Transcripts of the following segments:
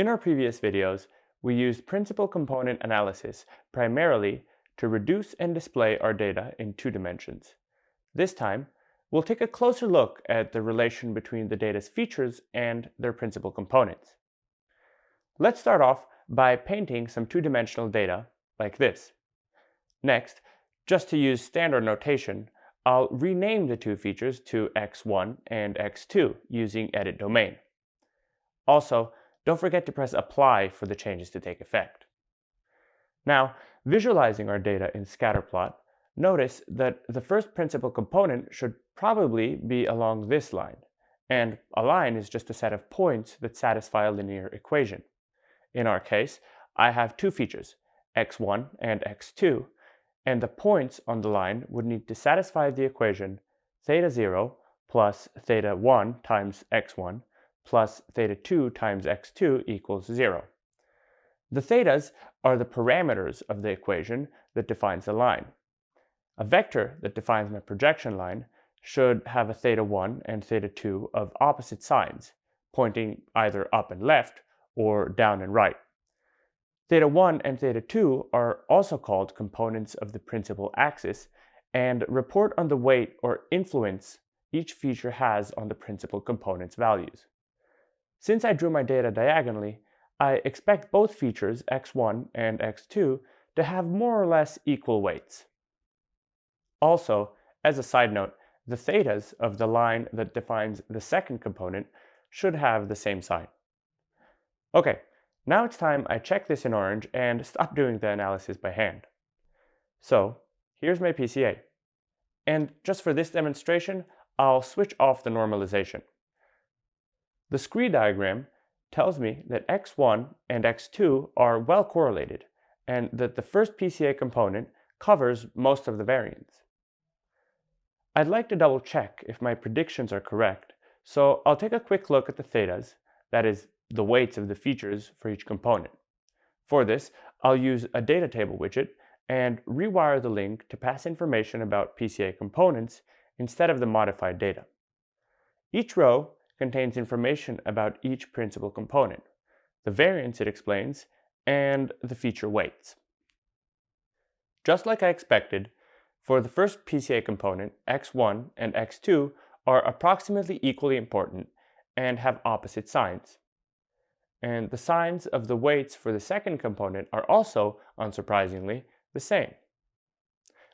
In our previous videos, we used principal component analysis primarily to reduce and display our data in two dimensions. This time, we'll take a closer look at the relation between the data's features and their principal components. Let's start off by painting some two-dimensional data like this. Next, just to use standard notation, I'll rename the two features to x1 and x2 using edit domain. Also, don't forget to press apply for the changes to take effect. Now, visualizing our data in scatterplot, notice that the first principal component should probably be along this line, and a line is just a set of points that satisfy a linear equation. In our case, I have two features, x1 and x2, and the points on the line would need to satisfy the equation theta 0 plus theta 1 times x1 plus theta 2 times x2 equals 0. The thetas are the parameters of the equation that defines the line. A vector that defines my projection line should have a theta 1 and theta 2 of opposite signs, pointing either up and left or down and right. Theta 1 and theta 2 are also called components of the principal axis and report on the weight or influence each feature has on the principal component's values. Since I drew my data diagonally, I expect both features, x1 and x2, to have more or less equal weights. Also, as a side note, the thetas of the line that defines the second component should have the same sign. Okay, now it's time I check this in orange and stop doing the analysis by hand. So here's my PCA. And just for this demonstration, I'll switch off the normalization. The scree diagram tells me that x1 and x2 are well correlated and that the first PCA component covers most of the variance. I'd like to double check if my predictions are correct, so I'll take a quick look at the thetas, that is the weights of the features for each component. For this, I'll use a data table widget and rewire the link to pass information about PCA components instead of the modified data. Each row contains information about each principal component, the variance it explains, and the feature weights. Just like I expected, for the first PCA component, x1 and x2 are approximately equally important and have opposite signs. And the signs of the weights for the second component are also, unsurprisingly, the same.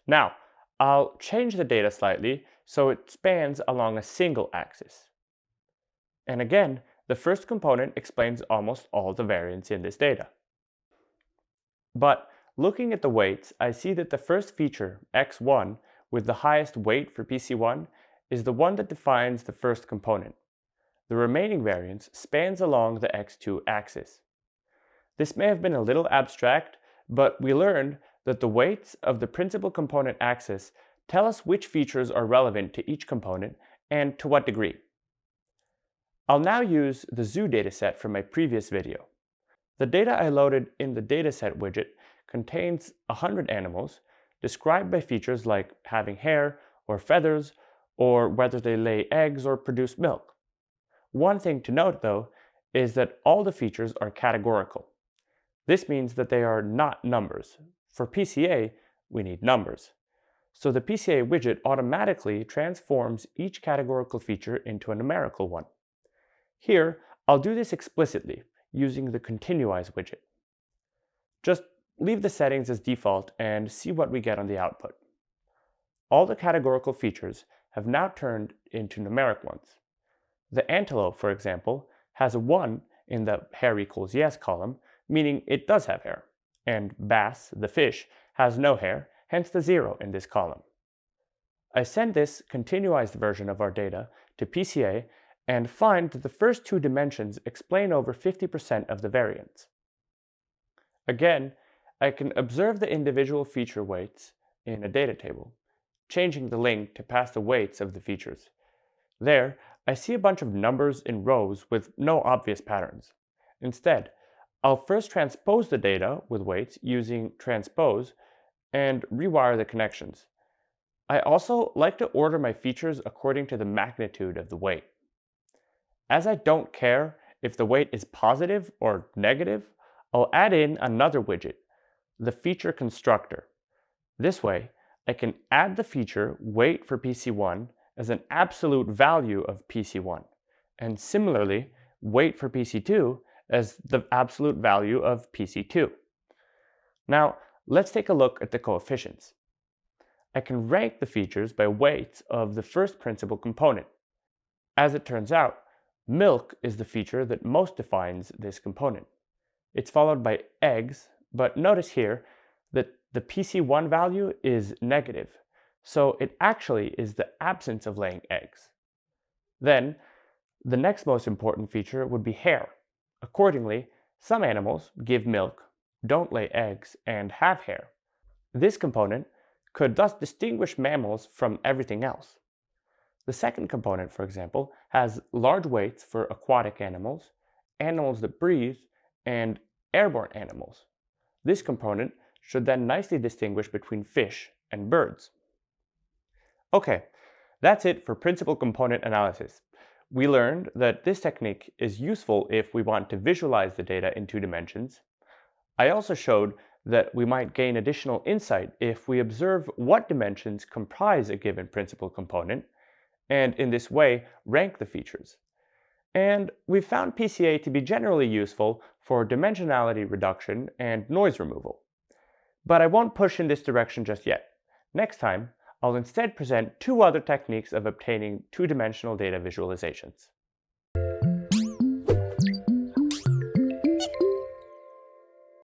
Now, I'll change the data slightly so it spans along a single axis. And again, the first component explains almost all the variance in this data. But looking at the weights, I see that the first feature, x1, with the highest weight for PC1, is the one that defines the first component. The remaining variance spans along the x2 axis. This may have been a little abstract, but we learned that the weights of the principal component axis tell us which features are relevant to each component and to what degree. I'll now use the zoo dataset from my previous video. The data I loaded in the dataset widget contains 100 animals described by features like having hair or feathers or whether they lay eggs or produce milk. One thing to note though is that all the features are categorical. This means that they are not numbers. For PCA, we need numbers. So the PCA widget automatically transforms each categorical feature into a numerical one. Here, I'll do this explicitly using the Continuize widget. Just leave the settings as default and see what we get on the output. All the categorical features have now turned into numeric ones. The antelope, for example, has a 1 in the hair equals yes column, meaning it does have hair. And bass, the fish, has no hair, hence the 0 in this column. I send this continuized version of our data to PCA and find that the first two dimensions explain over 50% of the variance. Again, I can observe the individual feature weights in a data table, changing the link to pass the weights of the features. There, I see a bunch of numbers in rows with no obvious patterns. Instead, I'll first transpose the data with weights using transpose and rewire the connections. I also like to order my features according to the magnitude of the weight. As I don't care if the weight is positive or negative, I'll add in another widget, the feature constructor. This way, I can add the feature weight for PC1 as an absolute value of PC1, and similarly, weight for PC2 as the absolute value of PC2. Now, let's take a look at the coefficients. I can rank the features by weights of the first principal component. As it turns out, milk is the feature that most defines this component. It's followed by eggs, but notice here that the PC1 value is negative, so it actually is the absence of laying eggs. Then, the next most important feature would be hair. Accordingly, some animals give milk, don't lay eggs, and have hair. This component could thus distinguish mammals from everything else. The second component, for example, has large weights for aquatic animals, animals that breathe, and airborne animals. This component should then nicely distinguish between fish and birds. Okay, that's it for principal component analysis. We learned that this technique is useful if we want to visualize the data in two dimensions. I also showed that we might gain additional insight if we observe what dimensions comprise a given principal component, and in this way rank the features. And we've found PCA to be generally useful for dimensionality reduction and noise removal. But I won't push in this direction just yet. Next time, I'll instead present two other techniques of obtaining two-dimensional data visualizations.